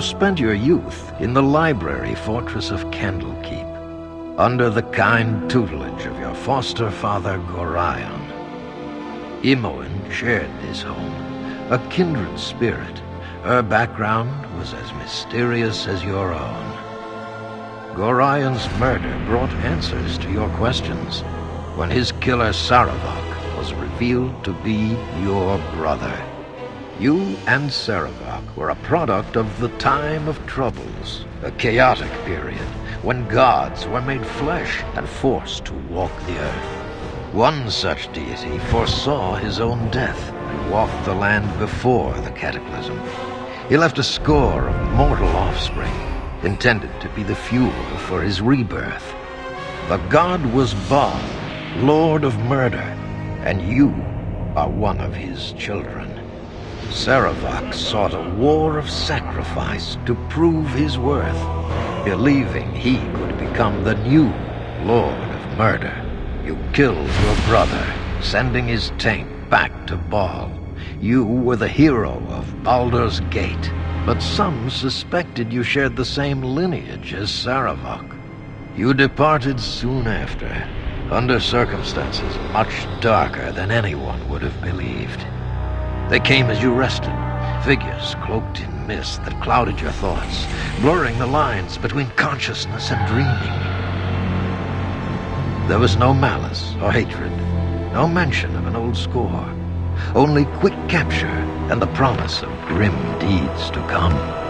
spent your youth in the library fortress of Candlekeep, under the kind tutelage of your foster father Gorion. Imoen shared this home, a kindred spirit. Her background was as mysterious as your own. Gorion's murder brought answers to your questions when his killer Sarevok was revealed to be your brother. You and Sarevok were a product of the time of troubles, a chaotic period when gods were made flesh and forced to walk the earth. One such deity foresaw his own death and walked the land before the cataclysm. He left a score of mortal offspring, intended to be the fuel for his rebirth. The god was Baal, lord of murder, and you are one of his children. Sarevok sought a war of sacrifice to prove his worth, believing he could become the new lord of murder. You killed your brother, sending his taint back to Baal. You were the hero of Baldur's Gate, but some suspected you shared the same lineage as Sarevok. You departed soon after, under circumstances much darker than anyone would have believed. They came as you rested, figures cloaked in mist that clouded your thoughts, blurring the lines between consciousness and dreaming. There was no malice or hatred, no mention of an old score, only quick capture and the promise of grim deeds to come.